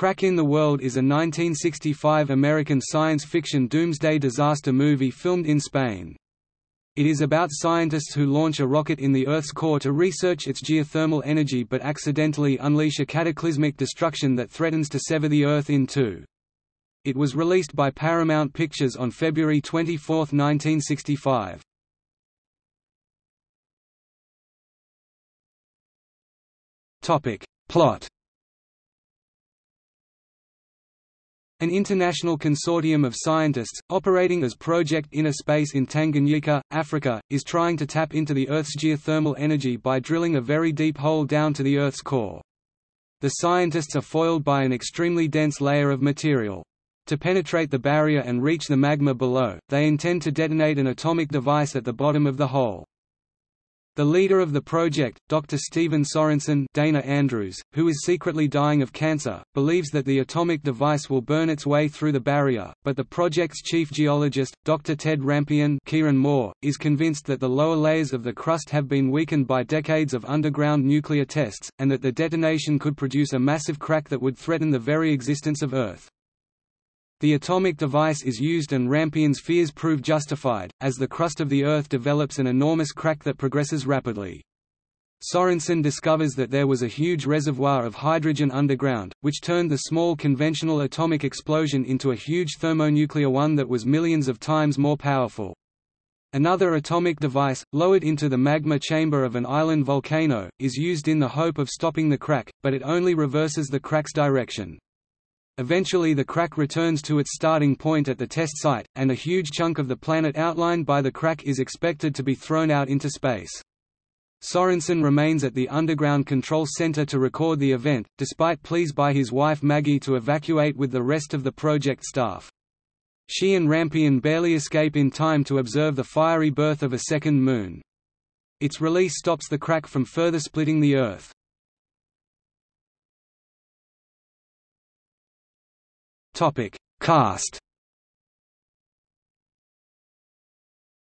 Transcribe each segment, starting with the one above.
Crack in the World is a 1965 American science fiction doomsday disaster movie filmed in Spain. It is about scientists who launch a rocket in the Earth's core to research its geothermal energy but accidentally unleash a cataclysmic destruction that threatens to sever the Earth in two. It was released by Paramount Pictures on February 24, 1965. Plot An international consortium of scientists, operating as Project Inner Space in Tanganyika, Africa, is trying to tap into the Earth's geothermal energy by drilling a very deep hole down to the Earth's core. The scientists are foiled by an extremely dense layer of material. To penetrate the barrier and reach the magma below, they intend to detonate an atomic device at the bottom of the hole. The leader of the project, Dr. Stephen Sorensen Dana Andrews, who is secretly dying of cancer, believes that the atomic device will burn its way through the barrier, but the project's chief geologist, Dr. Ted Rampion Kieron Moore, is convinced that the lower layers of the crust have been weakened by decades of underground nuclear tests, and that the detonation could produce a massive crack that would threaten the very existence of Earth. The atomic device is used and Rampion's fears prove justified, as the crust of the Earth develops an enormous crack that progresses rapidly. Sorensen discovers that there was a huge reservoir of hydrogen underground, which turned the small conventional atomic explosion into a huge thermonuclear one that was millions of times more powerful. Another atomic device, lowered into the magma chamber of an island volcano, is used in the hope of stopping the crack, but it only reverses the crack's direction. Eventually the crack returns to its starting point at the test site, and a huge chunk of the planet outlined by the crack is expected to be thrown out into space. Sorensen remains at the underground control center to record the event, despite pleas by his wife Maggie to evacuate with the rest of the project staff. She and Rampion barely escape in time to observe the fiery birth of a second moon. Its release stops the crack from further splitting the Earth. Topic: Cast.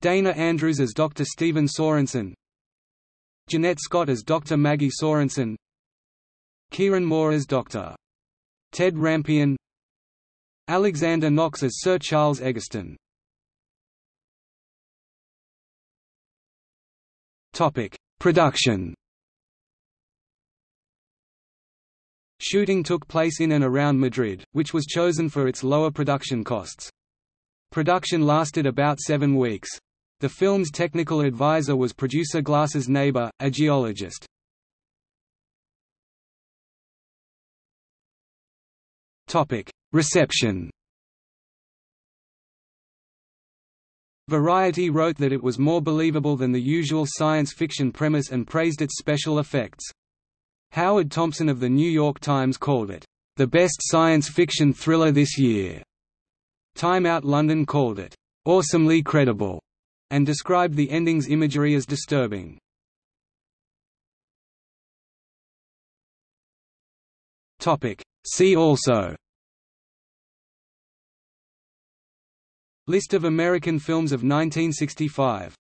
Dana Andrews as Dr. Stephen Sorensen, Janette Scott as Dr. Maggie Sorensen, Kieron Moore as Dr. Ted Rampion, Alexander Knox as Sir Charles Egerton. Topic: Production. Shooting took place in and around Madrid, which was chosen for its lower production costs. Production lasted about seven weeks. The film's technical advisor was producer Glasser's neighbor, a geologist. Reception Variety wrote that it was more believable than the usual science fiction premise and praised its special effects. Howard Thompson of The New York Times called it, "...the best science fiction thriller this year." Time Out London called it, "...awesomely credible," and described the ending's imagery as disturbing. See also List of American films of 1965